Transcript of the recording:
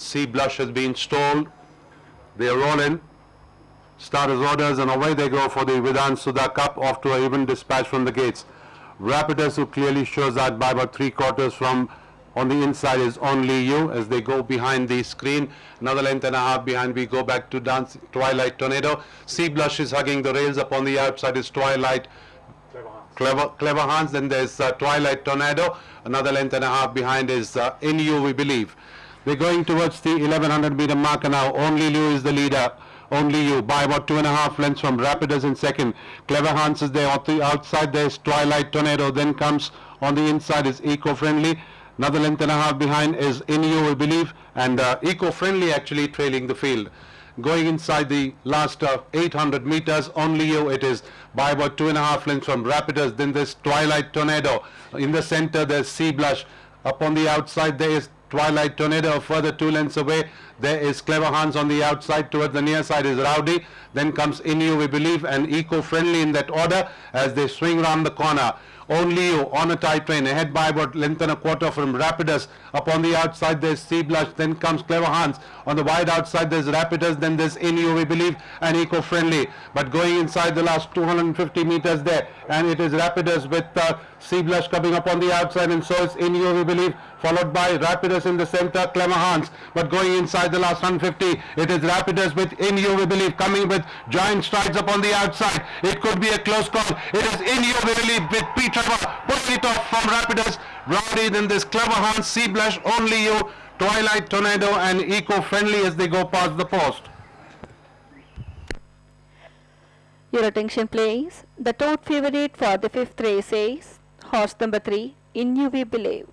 Sea Blush has been stalled. They are all rolling. Starters orders and away they go for the Vidhan Sudha Cup off to a even dispatch from the gates. Rapidus who clearly shows that by about three quarters from on the inside is only you as they go behind the screen. Another length and a half behind we go back to dance Twilight Tornado. Sea Blush is hugging the rails upon the outside is Twilight Clever, Clever Hans. Then there's uh, Twilight Tornado. Another length and a half behind is uh, In You, we believe. We're going towards the 1100 meter marker now. Only you is the leader. Only you by about two and a half lengths from Rapidus in second. Clever Hans is there. On the outside there's Twilight Tornado. Then comes on the inside is Eco-Friendly. Another length and a half behind is In You, we believe. And uh, Eco-Friendly actually trailing the field going inside the last uh, 800 meters only you it is by about two and a half lengths from Rapidus then there's Twilight Tornado in the center there's Sea Blush up on the outside there is Twilight Tornado further two lengths away. There is Clever Hans on the outside towards the near side is Rowdy. Then comes In You we believe and eco-friendly in that order as they swing round the corner. Only on a tight train ahead by about length and a quarter from Rapidus. Up on the outside there's Sea Blush then comes Clever Hans. On the wide outside there's Rapidus then there's In You we believe and eco-friendly. But going inside the last 250 meters there and it is Rapidus with uh, Sea Blush coming up on the outside and so is In You we believe followed by Rapidus in the center Clever Hans. But going inside the last 150 it is Rapidus with In You we believe coming with giant strides up on the outside. It could be a close call. It is In You we believe with Peter putting it off from Rapidus Rowdy then this Clever Hans Sea Blush only you. Twilight Tornado and eco-friendly as they go past the post. Your attention please. The top favorite for the fifth race is horse number 3, In You We Believe.